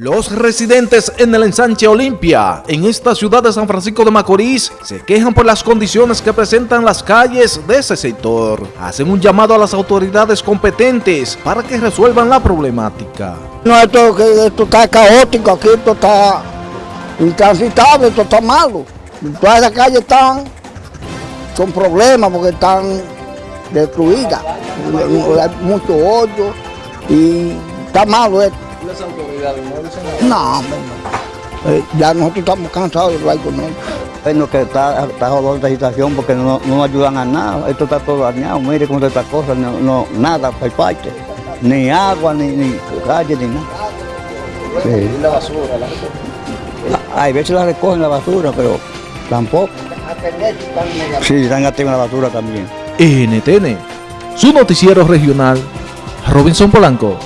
Los residentes en el ensanche Olimpia, en esta ciudad de San Francisco de Macorís, se quejan por las condiciones que presentan las calles de ese sector. Hacen un llamado a las autoridades competentes para que resuelvan la problemática. No, esto, esto está caótico, aquí esto está intransitable, esto está malo. Todas las calles están con problemas porque están destruidas. Hay mucho hoyo y está malo esto. ¿Las autoridades no dicen No, hombre, no. Eh, ya nosotros estamos cansados de hablar con ellos. Bueno, que está, está jodida esta situación porque no, no ayudan a nada. Esto está todo dañado. Mire cómo está esta cosa, no, no, nada, hay parte. Ni agua, ni, ni calle, ni nada. Sí. la basura, la gente. Hay veces la recogen la basura, pero tampoco. Sí, están en la basura también. NTN, su noticiero regional, Robinson Polanco.